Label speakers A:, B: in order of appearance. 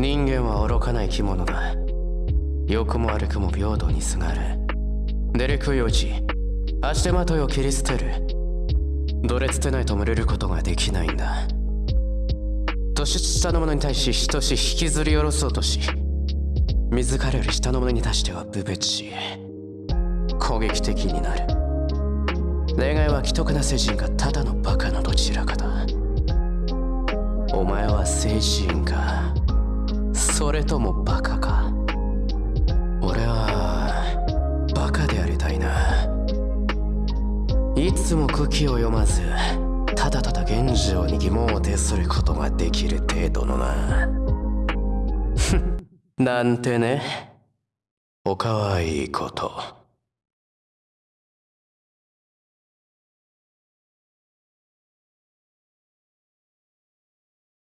A: 人間は愚かな生き物だ。良くも悪くも平等にすがる。デレク用事足手まといを切り捨てる。どれつてないと群れることができないんだ。年下の者に対し等し引きずり下ろそうとし自らより下の者に対しては無別し攻撃的になる。例外は既得な聖人がただのバカのどちらかだ。お前は聖人か。それともバカか？俺はバカでありたいな。いつも茎を読まずただただ現状に疑問を呈することができる程度のな。なんてね。おかわいいこと。